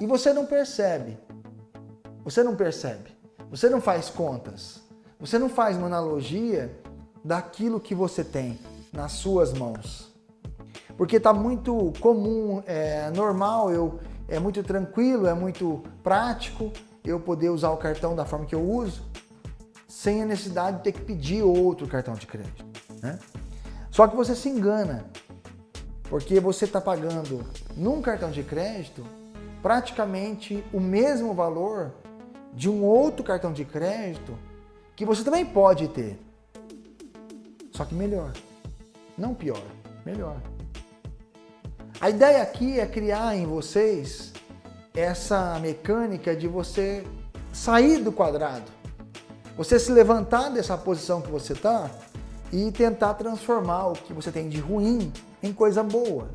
E você não percebe. Você não percebe. Você não faz contas. Você não faz uma analogia daquilo que você tem nas suas mãos. Porque está muito comum, é normal, eu, é muito tranquilo, é muito prático eu poder usar o cartão da forma que eu uso, sem a necessidade de ter que pedir outro cartão de crédito. Né? Só que você se engana, porque você está pagando num cartão de crédito praticamente o mesmo valor de um outro cartão de crédito que você também pode ter. Só que melhor. Não pior, melhor. A ideia aqui é criar em vocês essa mecânica de você sair do quadrado. Você se levantar dessa posição que você está e tentar transformar o que você tem de ruim em coisa boa.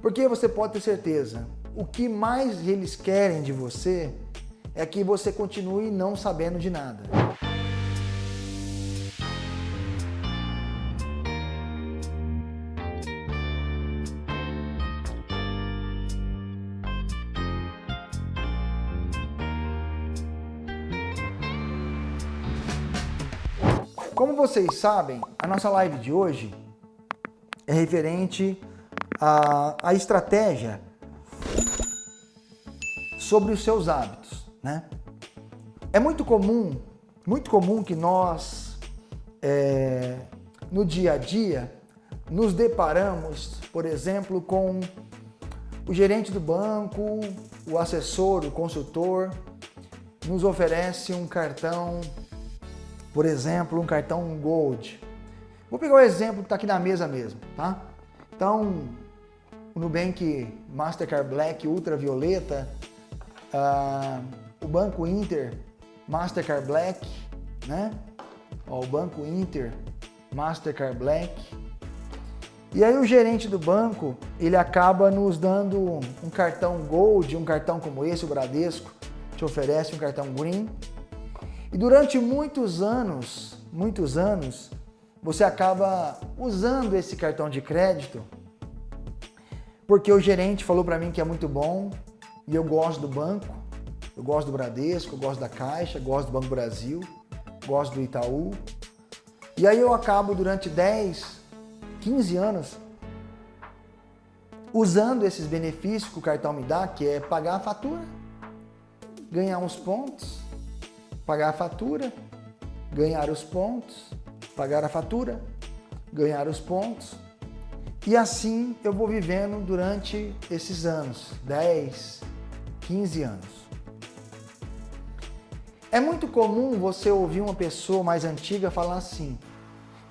Porque você pode ter certeza, o que mais eles querem de você é que você continue não sabendo de nada. Como vocês sabem, a nossa live de hoje é referente à, à estratégia sobre os seus hábitos. Né? É muito comum, muito comum que nós, é, no dia a dia, nos deparamos, por exemplo, com o gerente do banco, o assessor, o consultor, nos oferece um cartão por exemplo, um cartão Gold. Vou pegar o exemplo que está aqui na mesa mesmo, tá? Então, o Nubank Mastercard Black Ultravioleta, uh, o Banco Inter Mastercard Black, né? Ó, o Banco Inter Mastercard Black. E aí o gerente do banco, ele acaba nos dando um cartão Gold, um cartão como esse, o Bradesco, te oferece um cartão Green, e durante muitos anos, muitos anos, você acaba usando esse cartão de crédito porque o gerente falou para mim que é muito bom e eu gosto do banco, eu gosto do Bradesco, eu gosto da Caixa, gosto do Banco Brasil, gosto do Itaú. E aí eu acabo durante 10, 15 anos usando esses benefícios que o cartão me dá, que é pagar a fatura, ganhar uns pontos, pagar a fatura, ganhar os pontos, pagar a fatura, ganhar os pontos. E assim eu vou vivendo durante esses anos, 10, 15 anos. É muito comum você ouvir uma pessoa mais antiga falar assim,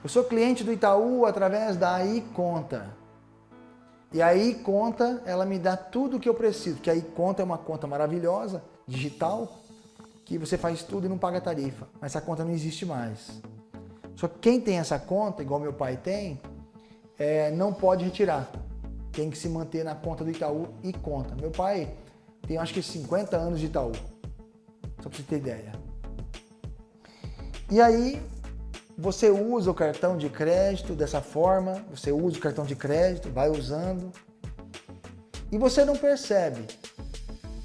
eu sou cliente do Itaú através da iConta. E a iConta, ela me dá tudo o que eu preciso, que a iConta é uma conta maravilhosa, digital, que você faz tudo e não paga tarifa, mas essa conta não existe mais. Só que quem tem essa conta, igual meu pai tem, é, não pode retirar. Tem que se manter na conta do Itaú e conta. Meu pai tem acho que 50 anos de Itaú, só para você ter ideia. E aí, você usa o cartão de crédito dessa forma, você usa o cartão de crédito, vai usando, e você não percebe,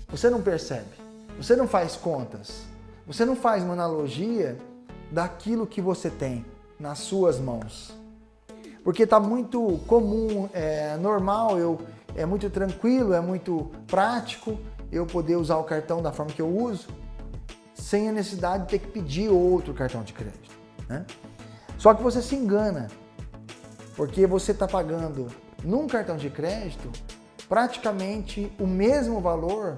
você não percebe. Você não faz contas. Você não faz uma analogia daquilo que você tem nas suas mãos. Porque está muito comum, é normal, eu, é muito tranquilo, é muito prático eu poder usar o cartão da forma que eu uso, sem a necessidade de ter que pedir outro cartão de crédito. Né? Só que você se engana, porque você está pagando num cartão de crédito praticamente o mesmo valor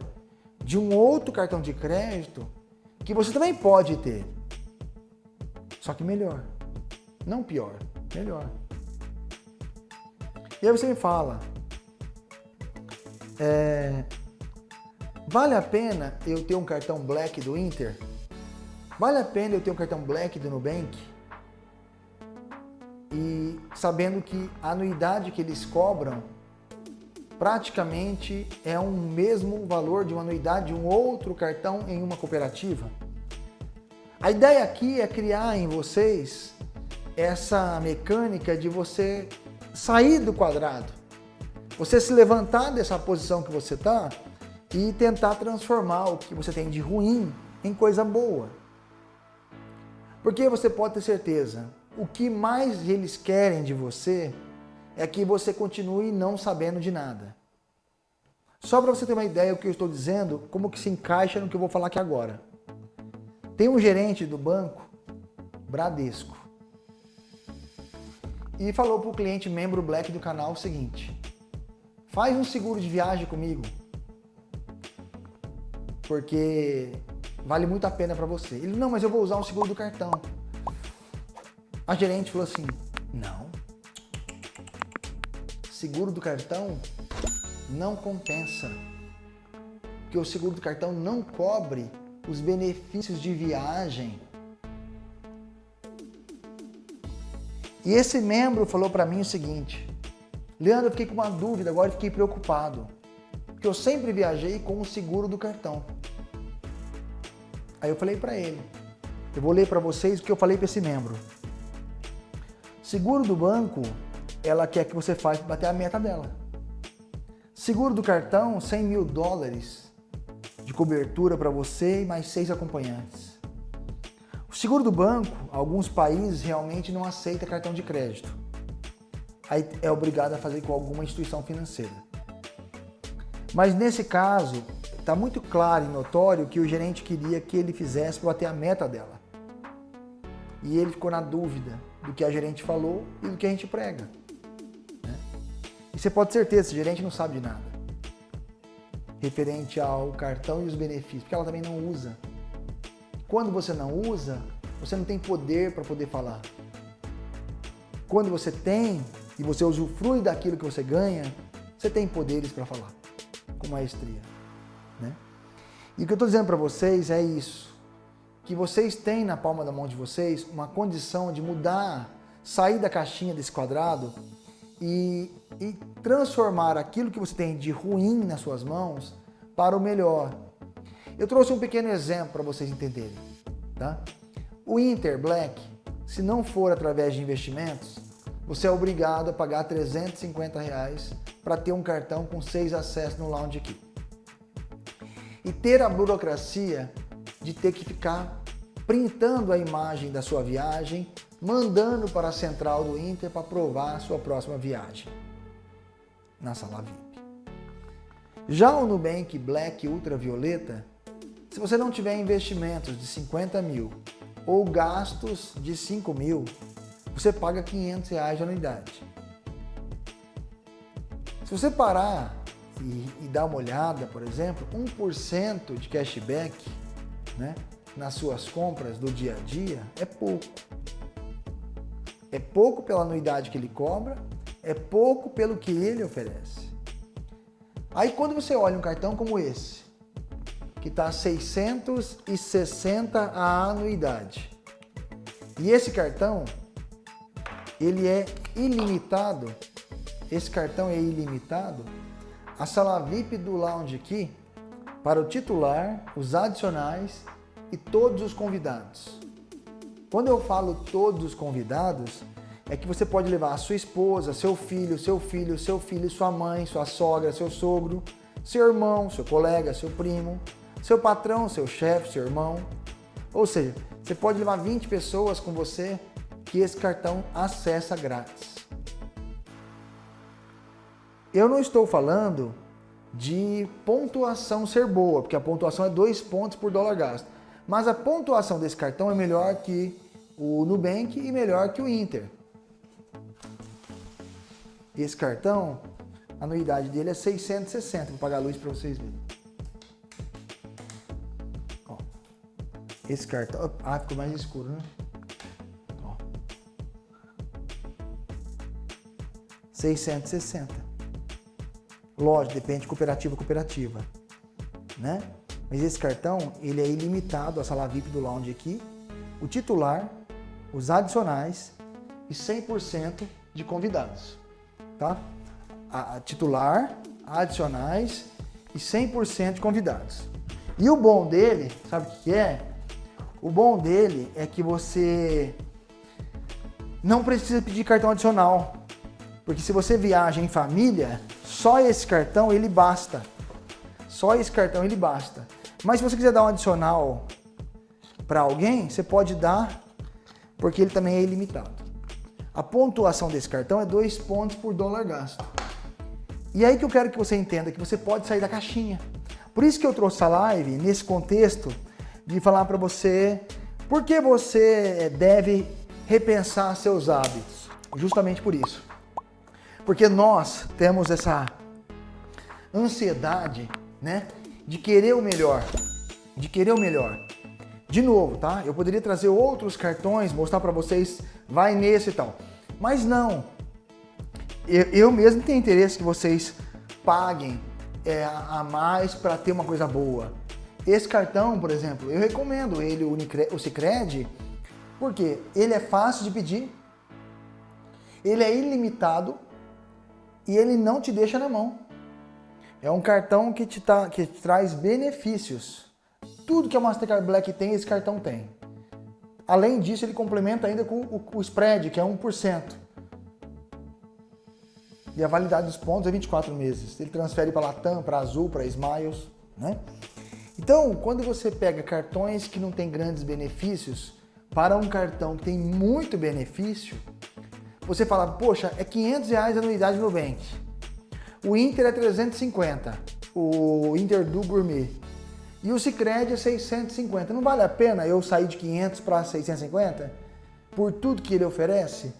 de um outro cartão de crédito que você também pode ter. Só que melhor. Não pior, melhor. E aí você me fala, é, vale a pena eu ter um cartão Black do Inter? Vale a pena eu ter um cartão Black do Nubank? E sabendo que a anuidade que eles cobram praticamente é um mesmo valor de uma anuidade de um outro cartão em uma cooperativa. A ideia aqui é criar em vocês essa mecânica de você sair do quadrado, você se levantar dessa posição que você está e tentar transformar o que você tem de ruim em coisa boa. Porque você pode ter certeza, o que mais eles querem de você é que você continue não sabendo de nada. Só para você ter uma ideia do que eu estou dizendo, como que se encaixa no que eu vou falar aqui agora. Tem um gerente do banco, Bradesco, e falou para o cliente membro Black do canal o seguinte, faz um seguro de viagem comigo, porque vale muito a pena para você. Ele, não, mas eu vou usar o seguro do cartão. A gerente falou assim, não, seguro do cartão não compensa, porque o seguro do cartão não cobre os benefícios de viagem. E esse membro falou para mim o seguinte, Leandro, eu fiquei com uma dúvida, agora fiquei preocupado, porque eu sempre viajei com o seguro do cartão. Aí eu falei para ele, eu vou ler para vocês o que eu falei para esse membro. Seguro do banco, ela quer que você faça bater a meta dela. Seguro do cartão, 100 mil dólares de cobertura para você e mais seis acompanhantes. O seguro do banco, alguns países realmente não aceita cartão de crédito. Aí é obrigado a fazer com alguma instituição financeira. Mas nesse caso, Está muito claro e notório que o gerente queria que ele fizesse para bater a meta dela. E ele ficou na dúvida do que a gerente falou e do que a gente prega. Né? E você pode ter certeza, esse gerente não sabe de nada. Referente ao cartão e os benefícios, porque ela também não usa. Quando você não usa, você não tem poder para poder falar. Quando você tem e você usufrui daquilo que você ganha, você tem poderes para falar com maestria. Né? E o que eu estou dizendo para vocês é isso, que vocês têm na palma da mão de vocês uma condição de mudar, sair da caixinha desse quadrado e, e transformar aquilo que você tem de ruim nas suas mãos para o melhor. Eu trouxe um pequeno exemplo para vocês entenderem. Tá? O Inter Black, se não for através de investimentos, você é obrigado a pagar 350 reais para ter um cartão com seis acessos no Lounge aqui e ter a burocracia de ter que ficar printando a imagem da sua viagem, mandando para a central do Inter para aprovar a sua próxima viagem na sala VIP. Já o Nubank Black Ultravioleta, se você não tiver investimentos de 50 mil ou gastos de 5 mil, você paga 500 reais de anuidade. Se você parar e, e dar uma olhada, por exemplo, 1% de cashback né, nas suas compras do dia a dia é pouco. É pouco pela anuidade que ele cobra, é pouco pelo que ele oferece. Aí quando você olha um cartão como esse, que está 660 a anuidade, e esse cartão, ele é ilimitado, esse cartão é ilimitado, a sala VIP do lounge aqui para o titular, os adicionais e todos os convidados. Quando eu falo todos os convidados, é que você pode levar a sua esposa, seu filho, seu filho, seu filho, sua mãe, sua sogra, seu sogro, seu irmão, seu colega, seu primo, seu patrão, seu chefe, seu irmão. Ou seja, você pode levar 20 pessoas com você que esse cartão acessa grátis. Eu não estou falando de pontuação ser boa, porque a pontuação é dois pontos por dólar gasto. Mas a pontuação desse cartão é melhor que o Nubank e melhor que o Inter. Esse cartão, a anuidade dele é 660, vou pagar a luz para vocês verem. Esse cartão, ah, ficou mais escuro, né? Ó. 660. Lógico, depende de cooperativa cooperativa, né? Mas esse cartão, ele é ilimitado, a sala VIP do lounge aqui, o titular, os adicionais e 100% de convidados, tá? A, a titular, adicionais e 100% de convidados. E o bom dele, sabe o que é? O bom dele é que você não precisa pedir cartão adicional. Porque se você viaja em família, só esse cartão ele basta. Só esse cartão ele basta. Mas se você quiser dar um adicional para alguém, você pode dar, porque ele também é ilimitado. A pontuação desse cartão é 2 pontos por dólar gasto. E aí que eu quero que você entenda que você pode sair da caixinha. Por isso que eu trouxe a live nesse contexto de falar para você por que você deve repensar seus hábitos. Justamente por isso. Porque nós temos essa ansiedade, né, de querer o melhor, de querer o melhor. De novo, tá? Eu poderia trazer outros cartões, mostrar para vocês, vai nesse e tal. Mas não. Eu, eu mesmo tenho interesse que vocês paguem é, a mais para ter uma coisa boa. Esse cartão, por exemplo, eu recomendo ele, o, Cicred, porque ele é fácil de pedir, ele é ilimitado e ele não te deixa na mão. É um cartão que te, tá, que te traz benefícios. Tudo que a Mastercard Black tem, esse cartão tem. Além disso, ele complementa ainda com o, o spread, que é 1%. E a validade dos pontos é 24 meses. Ele transfere para Latam, para Azul, para Smiles. Né? Então, quando você pega cartões que não têm grandes benefícios, para um cartão que tem muito benefício, você fala, poxa, é 500 reais a anuidade no Nubank. O Inter é 350, o Inter do Gourmet. E o Cicred é 650. Não vale a pena eu sair de 500 para 650? Por tudo que ele oferece?